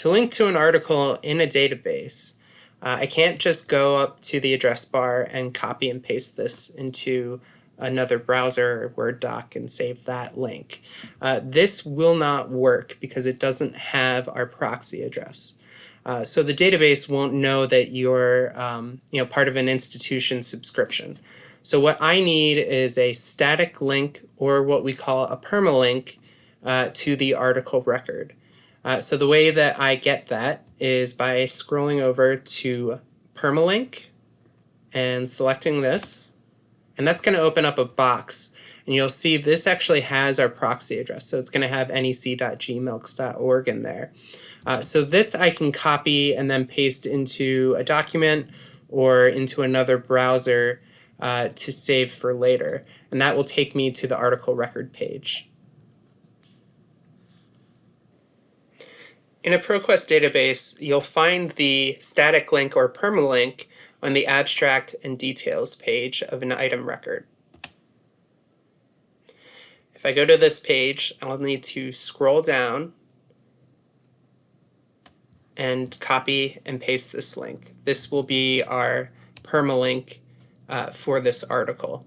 To link to an article in a database, uh, I can't just go up to the address bar and copy and paste this into another browser or Word doc and save that link. Uh, this will not work because it doesn't have our proxy address. Uh, so the database won't know that you're um, you know, part of an institution subscription. So what I need is a static link or what we call a permalink uh, to the article record. Uh, so the way that I get that is by scrolling over to permalink and selecting this. And that's going to open up a box. And you'll see this actually has our proxy address. So it's going to have nec.gmilcs.org in there. Uh, so this I can copy and then paste into a document or into another browser uh, to save for later. And that will take me to the article record page. In a ProQuest database, you'll find the static link or permalink on the abstract and details page of an item record. If I go to this page, I'll need to scroll down and copy and paste this link. This will be our permalink uh, for this article.